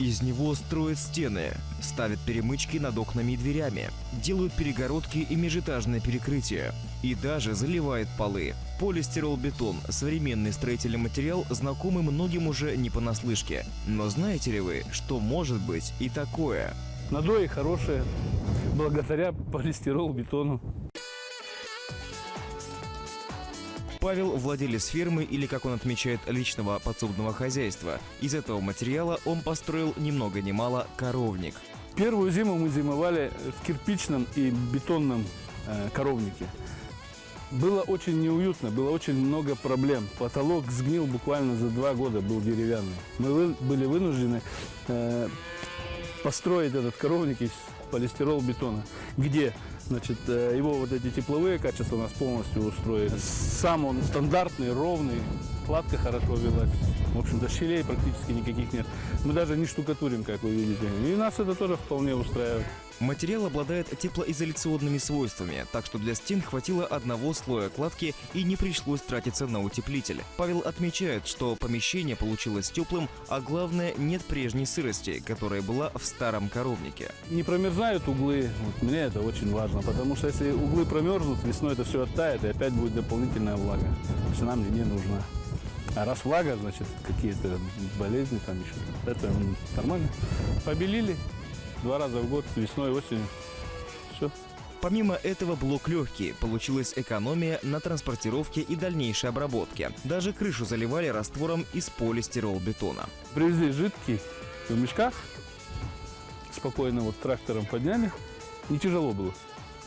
Из него строят стены, ставят перемычки над окнами и дверями, делают перегородки и межэтажное перекрытие. И даже заливает полы. Полистирол-бетон – современный строительный материал, знакомый многим уже не понаслышке. Но знаете ли вы, что может быть и такое? Надои хорошие, благодаря полистирол-бетону. Павел – владелец фермы или, как он отмечает, личного подсобного хозяйства. Из этого материала он построил ни много ни мало коровник. Первую зиму мы зимовали в кирпичном и бетонном э, коровнике. Было очень неуютно, было очень много проблем. Потолок сгнил буквально за два года, был деревянный. Мы вы- были вынуждены э, построить этот коровник из полистирол-бетона, где значит, э, его вот эти тепловые качества нас полностью устроили. Сам он стандартный, ровный, кладка хорошо велась. В общем-то, щелей практически никаких нет. Мы даже не штукатурим, как вы видите. И нас это тоже вполне устраивает. Материал обладает теплоизоляционными свойствами, так что для стен хватило одного слоя кладки и не пришлось тратиться на утеплитель. Павел отмечает, что помещение получилось теплым, а главное нет прежней сырости, которая была в старом коровнике. Не промерзают углы, вот мне это очень важно, потому что если углы промерзнут, весной это все оттает, и опять будет дополнительная влага. То есть она мне не нужна. А раз влага, значит, какие-то болезни там еще, это нормально. Побелили два раза в год, весной, осенью. Все. Помимо этого блок легкий, получилась экономия на транспортировке и дальнейшей обработке. Даже крышу заливали раствором из полистирол-бетона. Привезли жидкий в мешках, спокойно вот трактором подняли. Не тяжело было.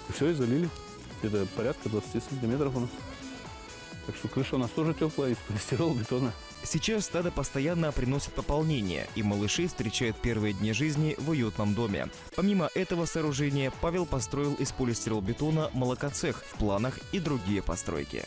И все, и залили. Где-то порядка 20 сантиметров у нас. Так что крыша у нас тоже теплая, из полистирола, бетона. Сейчас стадо постоянно приносит пополнение, и малыши встречают первые дни жизни в уютном доме. Помимо этого сооружения, Павел построил из полистирол-бетона молокоцех в планах и другие постройки.